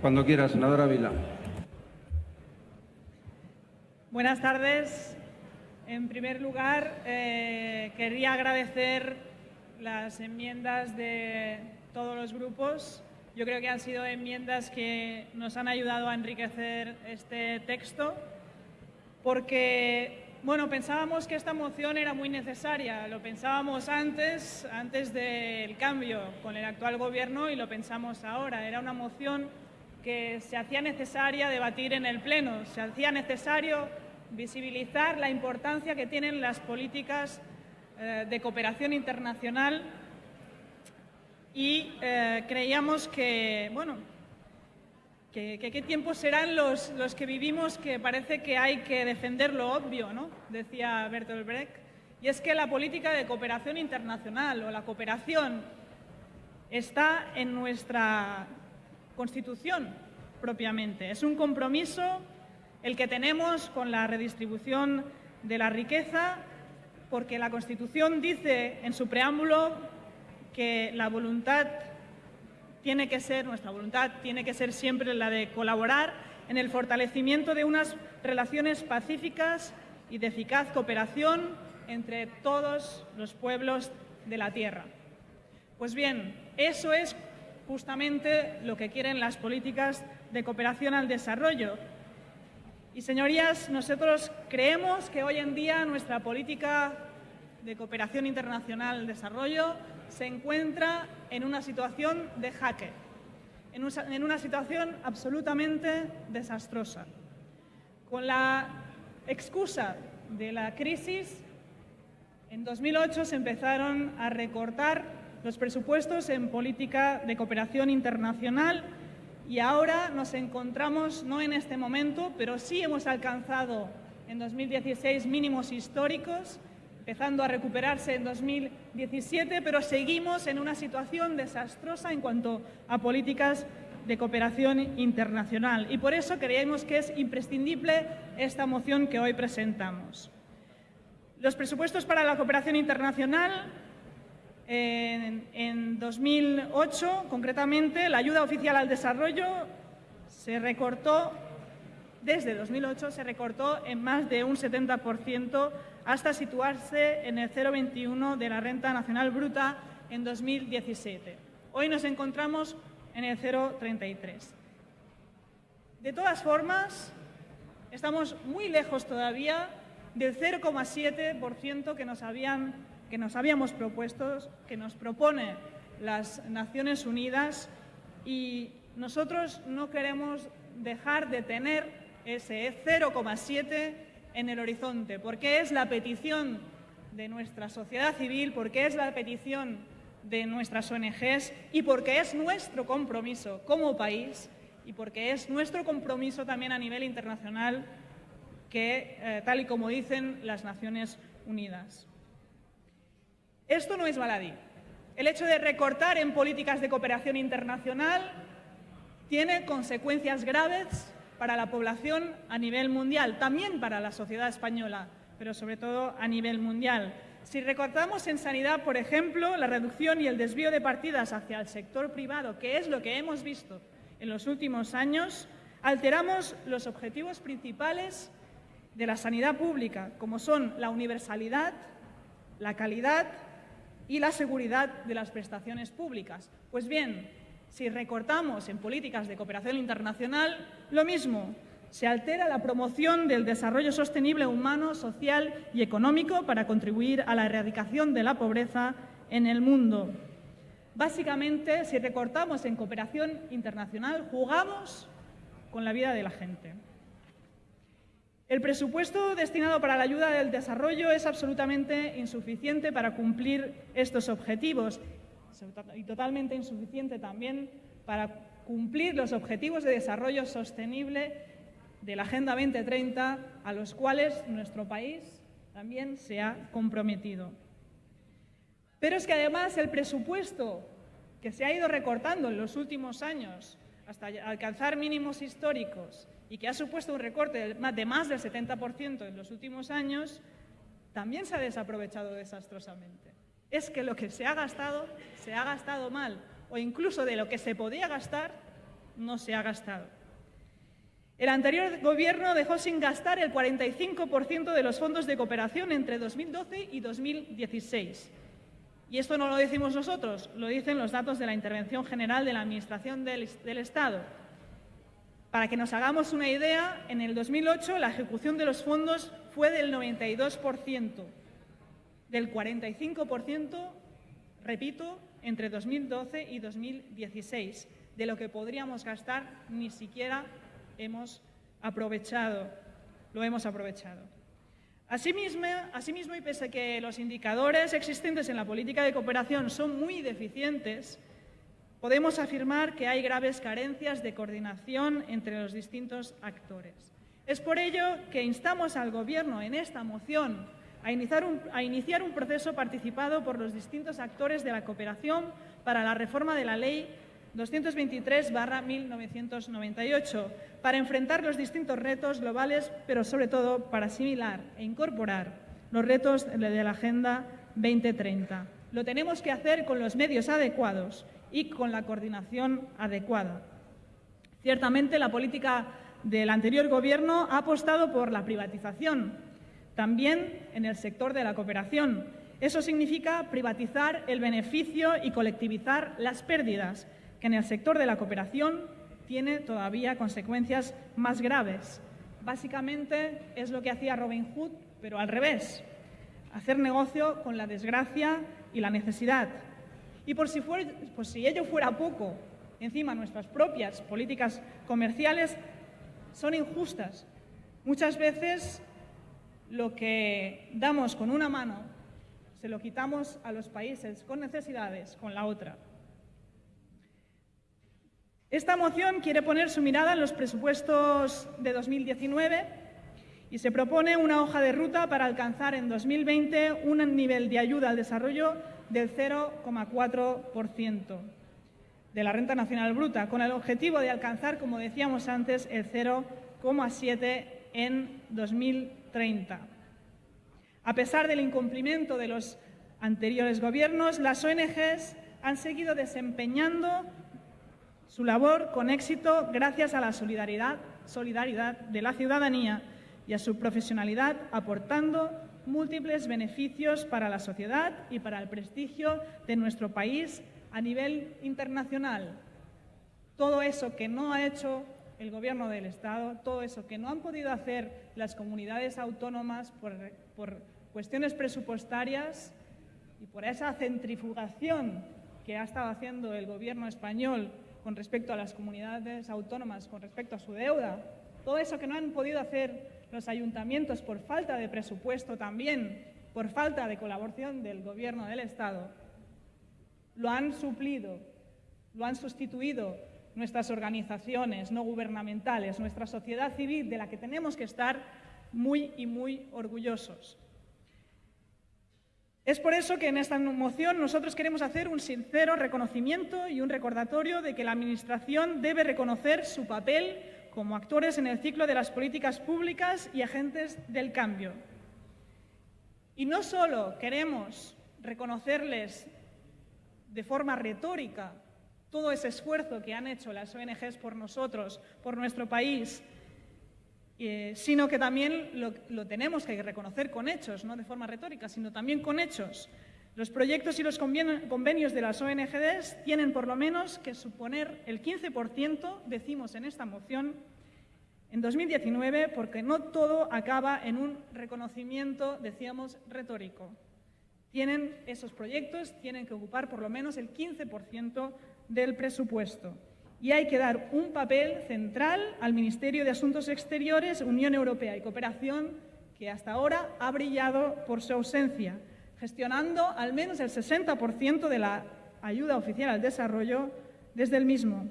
Cuando quiera, senadora Vila. Buenas tardes. En primer lugar, eh, quería agradecer las enmiendas de todos los grupos. Yo creo que han sido enmiendas que nos han ayudado a enriquecer este texto porque bueno, pensábamos que esta moción era muy necesaria, lo pensábamos antes, antes del cambio con el actual gobierno y lo pensamos ahora. Era una moción que se hacía necesaria debatir en el Pleno, se hacía necesario visibilizar la importancia que tienen las políticas eh, de cooperación internacional y eh, creíamos que, bueno, qué tiempos serán los, los, que vivimos que parece que hay que defender lo obvio, ¿no? decía Bertolt Brecht. Y es que la política de cooperación internacional o la cooperación está en nuestra Constitución propiamente. Es un compromiso el que tenemos con la redistribución de la riqueza porque la Constitución dice en su preámbulo que la voluntad tiene que ser, nuestra voluntad tiene que ser siempre la de colaborar en el fortalecimiento de unas relaciones pacíficas y de eficaz cooperación entre todos los pueblos de la Tierra. Pues bien, eso es justamente lo que quieren las políticas de cooperación al desarrollo. Y, señorías, nosotros creemos que hoy en día nuestra política de cooperación internacional al desarrollo se encuentra en una situación de jaque, en una situación absolutamente desastrosa. Con la excusa de la crisis, en 2008 se empezaron a recortar los presupuestos en política de cooperación internacional y ahora nos encontramos, no en este momento, pero sí hemos alcanzado en 2016 mínimos históricos empezando a recuperarse en 2017, pero seguimos en una situación desastrosa en cuanto a políticas de cooperación internacional. Y por eso creemos que es imprescindible esta moción que hoy presentamos. Los presupuestos para la cooperación internacional en, en 2008, concretamente, la ayuda oficial al desarrollo se recortó, desde 2008 se recortó en más de un 70% hasta situarse en el 0,21 de la renta nacional bruta en 2017. Hoy nos encontramos en el 0,33. De todas formas, estamos muy lejos todavía del 0,7% que, nos que nos habíamos propuesto, que nos propone las Naciones Unidas y nosotros no queremos dejar de tener ese 0,7% en el horizonte, porque es la petición de nuestra sociedad civil, porque es la petición de nuestras ONGs y porque es nuestro compromiso como país y porque es nuestro compromiso también a nivel internacional que, eh, tal y como dicen las Naciones Unidas. Esto no es baladí. El hecho de recortar en políticas de cooperación internacional tiene consecuencias graves para la población a nivel mundial, también para la sociedad española, pero sobre todo a nivel mundial. Si recortamos en sanidad, por ejemplo, la reducción y el desvío de partidas hacia el sector privado, que es lo que hemos visto en los últimos años, alteramos los objetivos principales de la sanidad pública, como son la universalidad, la calidad y la seguridad de las prestaciones públicas. Pues bien, si recortamos en políticas de cooperación internacional, lo mismo, se altera la promoción del desarrollo sostenible humano, social y económico para contribuir a la erradicación de la pobreza en el mundo. Básicamente, si recortamos en cooperación internacional, jugamos con la vida de la gente. El presupuesto destinado para la ayuda del desarrollo es absolutamente insuficiente para cumplir estos objetivos y totalmente insuficiente también para cumplir los objetivos de desarrollo sostenible de la Agenda 2030 a los cuales nuestro país también se ha comprometido. Pero es que además el presupuesto que se ha ido recortando en los últimos años hasta alcanzar mínimos históricos y que ha supuesto un recorte de más del 70% en los últimos años, también se ha desaprovechado desastrosamente es que lo que se ha gastado, se ha gastado mal, o incluso de lo que se podía gastar, no se ha gastado. El anterior gobierno dejó sin gastar el 45% de los fondos de cooperación entre 2012 y 2016. Y esto no lo decimos nosotros, lo dicen los datos de la Intervención General de la Administración del, del Estado. Para que nos hagamos una idea, en el 2008 la ejecución de los fondos fue del 92%, del 45%, repito, entre 2012 y 2016. De lo que podríamos gastar ni siquiera hemos aprovechado, lo hemos aprovechado. Asimismo, asimismo, y pese a que los indicadores existentes en la política de cooperación son muy deficientes, podemos afirmar que hay graves carencias de coordinación entre los distintos actores. Es por ello que instamos al Gobierno en esta moción a iniciar, un, proceso participado por los distintos actores de la cooperación para la reforma de la Ley 223-1998 para enfrentar los distintos retos globales, pero sobre todo para asimilar e incorporar los retos de la Agenda 2030. Lo tenemos que hacer con los medios adecuados y con la coordinación adecuada. Ciertamente, la política del anterior Gobierno ha apostado por la privatización, también en el sector de la cooperación. Eso significa privatizar el beneficio y colectivizar las pérdidas, que en el sector de la cooperación tiene todavía consecuencias más graves. Básicamente es lo que hacía Robin Hood, pero al revés, hacer negocio con la desgracia y la necesidad. Y por si, si ello fuera poco, encima nuestras propias políticas comerciales son injustas. Muchas veces lo que damos con una mano se lo quitamos a los países con necesidades con la otra. Esta moción quiere poner su mirada en los presupuestos de 2019 y se propone una hoja de ruta para alcanzar en 2020 un nivel de ayuda al desarrollo del 0,4% de la renta nacional bruta, con el objetivo de alcanzar, como decíamos antes, el 0,7 en 2030. A pesar del incumplimiento de los anteriores gobiernos, las ONGs han seguido desempeñando su labor con éxito gracias a la solidaridad, solidaridad de la ciudadanía y a su profesionalidad, aportando múltiples beneficios para la sociedad y para el prestigio de nuestro país a nivel internacional. Todo eso que no ha hecho el Gobierno del Estado, todo eso que no han podido hacer las comunidades autónomas por, por cuestiones presupuestarias y por esa centrifugación que ha estado haciendo el Gobierno español con respecto a las comunidades autónomas, con respecto a su deuda, todo eso que no han podido hacer los ayuntamientos por falta de presupuesto también, por falta de colaboración del Gobierno del Estado, lo han suplido, lo han sustituido nuestras organizaciones no gubernamentales, nuestra sociedad civil, de la que tenemos que estar muy y muy orgullosos. Es por eso que en esta moción nosotros queremos hacer un sincero reconocimiento y un recordatorio de que la Administración debe reconocer su papel como actores en el ciclo de las políticas públicas y agentes del cambio. Y no solo queremos reconocerles de forma retórica todo ese esfuerzo que han hecho las ONGs por nosotros, por nuestro país, eh, sino que también lo, tenemos que reconocer con hechos, no de forma retórica, sino también con hechos. Los proyectos y los convenios de las ONGs tienen por lo menos que suponer el 15%, decimos en esta moción, en 2019, porque no todo acaba en un reconocimiento, decíamos, retórico. Tienen esos proyectos, tienen que ocupar por lo menos el 15% del presupuesto y hay que dar un papel central al Ministerio de Asuntos Exteriores, Unión Europea y Cooperación, que hasta ahora ha brillado por su ausencia, gestionando al menos el 60% de la ayuda oficial al desarrollo desde el mismo.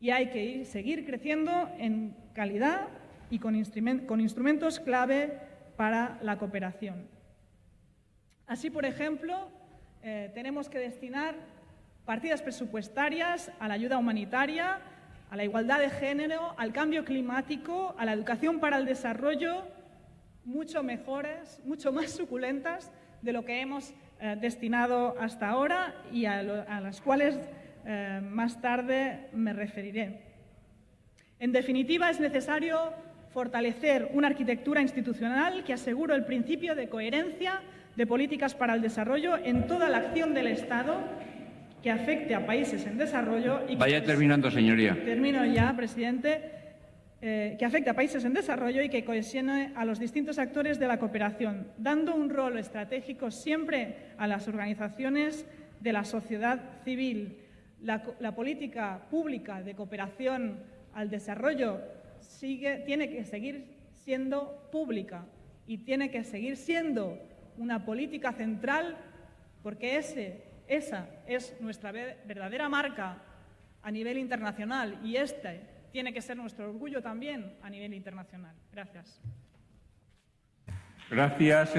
Y hay que seguir creciendo en calidad y con, instrumentos clave para la cooperación. Así, por ejemplo, eh, tenemos que destinar partidas presupuestarias a la ayuda humanitaria, a la igualdad de género, al cambio climático, a la educación para el desarrollo, mucho mejores, mucho más suculentas de lo que hemos eh, destinado hasta ahora y a, las cuales eh, más tarde me referiré. En definitiva, es necesario fortalecer una arquitectura institucional que asegure el principio de coherencia de políticas para el desarrollo en toda la acción del Estado que afecte a países en desarrollo y que Vaya terminando, señoría. termino ya, presidente, eh, que afecte a países en desarrollo y que cohesione a los distintos actores de la cooperación, dando un rol estratégico siempre a las organizaciones de la sociedad civil. La, política pública de cooperación al desarrollo tiene que seguir siendo pública y tiene que seguir siendo una política central porque esa es nuestra ve- verdadera marca a nivel internacional y este tiene que ser nuestro orgullo también a nivel internacional. Gracias. Gracias.